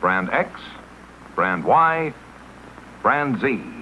brand X, brand Y, brand Z.